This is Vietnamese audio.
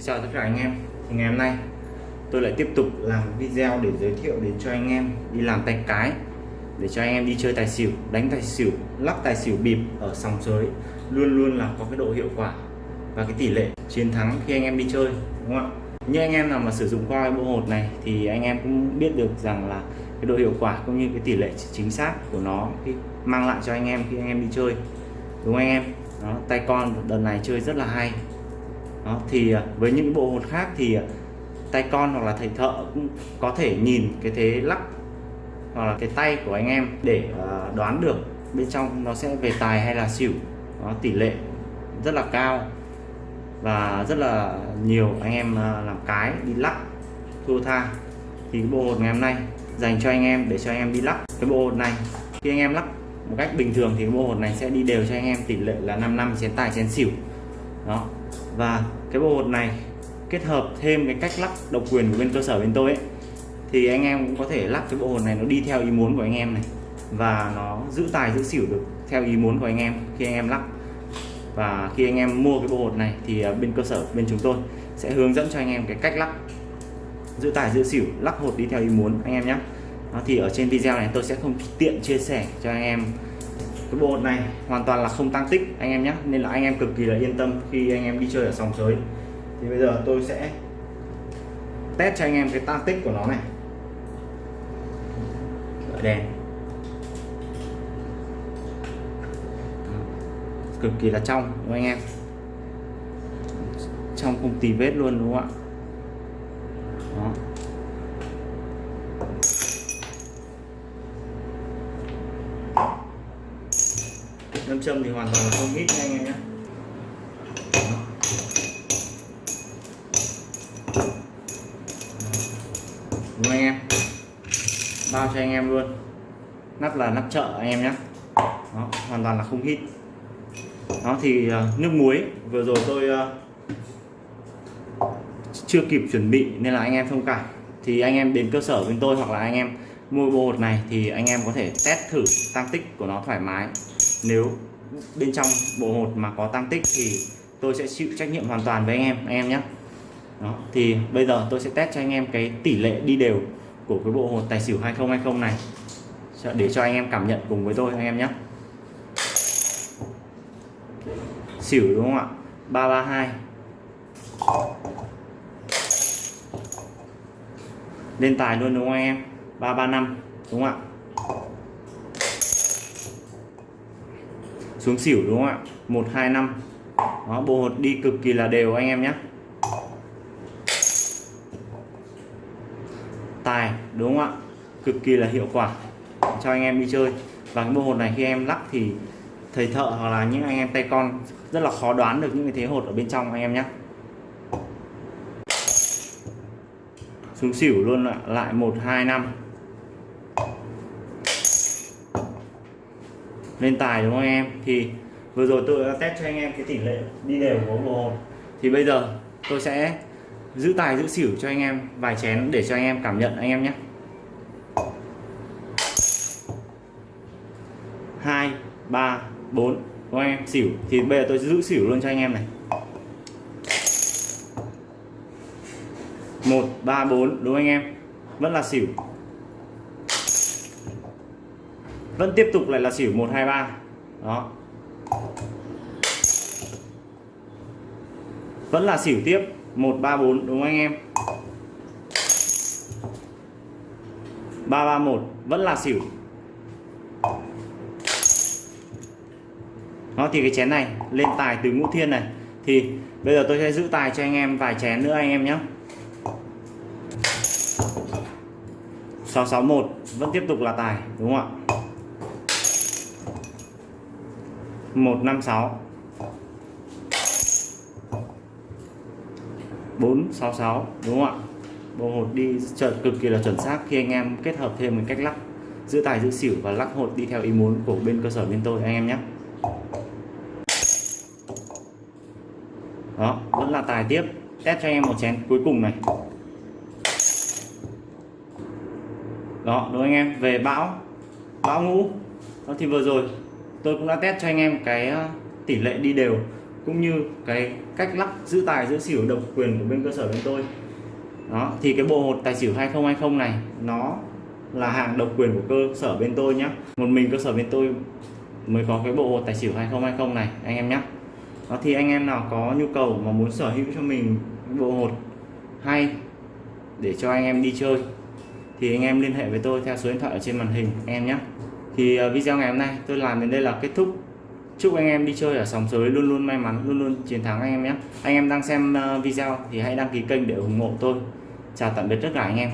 Xin chào tất cả anh em. Thì ngày hôm nay tôi lại tiếp tục làm video để giới thiệu đến cho anh em đi làm tay cái để cho anh em đi chơi tài xỉu đánh tài xỉu lắc tài xỉu bịp ở sòng sới. Luôn luôn là có cái độ hiệu quả và cái tỷ lệ chiến thắng khi anh em đi chơi đúng không ạ? Như anh em nào mà sử dụng qua cái bộ hột này thì anh em cũng biết được rằng là cái độ hiệu quả cũng như cái tỷ lệ chính xác của nó khi mang lại cho anh em khi anh em đi chơi. Đúng không anh em? Đó, tay con đợt này chơi rất là hay đó, thì à, với những bộ hột khác thì à, tay con hoặc là thầy thợ cũng có thể nhìn cái thế lắc hoặc là cái tay của anh em để à, đoán được bên trong nó sẽ về tài hay là xỉu. Đó, tỷ lệ rất là cao và rất là nhiều anh em làm cái đi lắc thua tha. Thì cái bộ hột ngày hôm nay dành cho anh em để cho anh em đi lắc cái bộ hột này. Khi anh em lắc một cách bình thường thì cái bộ hột này sẽ đi đều cho anh em tỷ lệ là 5 năm chén tài chén xỉu. Đó và cái bộ hột này kết hợp thêm cái cách lắc độc quyền của bên cơ sở bên tôi ấy, thì anh em cũng có thể lắc cái bộ hột này nó đi theo ý muốn của anh em này. Và nó giữ tài giữ xỉu được theo ý muốn của anh em khi anh em lắc. Và khi anh em mua cái bộ hột này thì à, bên cơ sở, bên chúng tôi sẽ hướng dẫn cho anh em cái cách lắc. Giữ tài giữ xỉu, lắc hột đi theo ý muốn anh em nhé. Thì ở trên video này tôi sẽ không tiện chia sẻ cho anh em cái bộ hột này hoàn toàn là không tăng tích, anh em nhé. Nên là anh em cực kỳ là yên tâm khi anh em đi chơi ở sòng sới. Thì bây giờ tôi sẽ test cho anh em cái tăng tích của nó này. Đợi đèn. Cực kỳ là trong, đúng không anh em? Trong không tì vết luôn, đúng không ạ? Nam châm thì hoàn toàn là không hít nha anh em nhé. Đúng anh em? Bao cho anh em luôn. Nắp là nắp chợ anh em nhé. Đó, hoàn toàn là không hít đó thì ờ, nước muối. Vừa rồi tôi ờ, chưa kịp chuẩn bị nên là anh em thông cảm. Thì anh em đến cơ sở bên tôi hoặc là anh em mua bộ hột này thì anh em có thể test thử tăng tích của nó thoải mái. Nếu bên trong bộ hột mà có tăng tích thì tôi sẽ chịu trách nhiệm hoàn toàn với anh em anh em nhé. Đó, thì bây giờ tôi sẽ test cho anh em cái tỷ lệ đi đều của cái bộ hột tài xỉu 2020 này. Để cho anh em cảm nhận cùng với tôi, anh em nhé. Xỉu đúng không ạ? 332 lên tài luôn đúng không anh em? 335 đúng không ạ? Xuống xỉu đúng không ạ? 125 đó, bộ hột đi cực kỳ là đều anh em nhé. Tài, đúng không ạ? Cực kỳ là hiệu quả cho anh em đi chơi. Và cái bộ hột này khi em lắc thì thầy thợ hoặc là những anh em tay con rất là khó đoán được những cái thế hột ở bên trong anh em nhé. Xuống xỉu luôn ạ. Lại một, hai, năm. Lên tài đúng không anh em? Thì vừa rồi tôi đã test cho anh em cái tỷ lệ đi đều của bộ hồn. Thì bây giờ tôi sẽ giữ tài giữ xỉu cho anh em, vài chén để cho anh em cảm nhận anh em nhé. Hai, ba, bốn, đúng anh em? Xỉu. Thì bây giờ tôi giữ xỉu luôn cho anh em này. Một, ba, bốn, đúng anh em? Vẫn là xỉu vẫn tiếp tục lại là xỉu 123 đó. Vẫn là xỉu tiếp. 134 đúng không anh em? 331 vẫn là xỉu. Nó thì cái chén này, lên tài từ ngũ thiên này. Thì bây giờ tôi sẽ giữ tài cho anh em vài chén nữa anh em nhé. 661 vẫn tiếp tục là tài, đúng không ạ? 156 466 đúng không ạ? Bộ hột đi trận cực kỳ là chuẩn xác khi anh em kết hợp thêm một cách lắc giữ tài, giữ xỉu và lắc hột đi theo ý muốn của bên cơ sở bên tôi, anh em nhé. Đó, vẫn là tài tiếp. Test cho anh em một chén cuối cùng này. Đó, đúng anh em? Về bão bão ngũ. Đó, thì vừa rồi tôi cũng đã test cho anh em cái ờ, tỷ lệ đi đều, cũng như cái cách lắc giữ tài, giữ xỉu, độc quyền của bên cơ sở bên tôi. Đó, thì cái bộ hột tài xỉu 2020 này, nó là hàng độc quyền của cơ sở bên tôi nhé một mình cơ sở bên tôi mới có cái bộ hột tài xỉu 2020 này, anh em nhé đó, thì anh em nào có nhu cầu mà muốn sở hữu cho mình bộ hột hay để cho anh em đi chơi, thì anh em liên hệ với tôi theo số điện thoại ở trên màn hình anh em nhé thì ờ, video ngày hôm nay tôi làm đến đây là kết thúc. Chúc anh em đi chơi ở sòng sới luôn luôn may mắn, luôn luôn chiến thắng anh em nhé. Anh em đang xem ờ, video thì hãy đăng ký kênh để ủng hộ tôi. Chào tạm biệt tất cả anh em.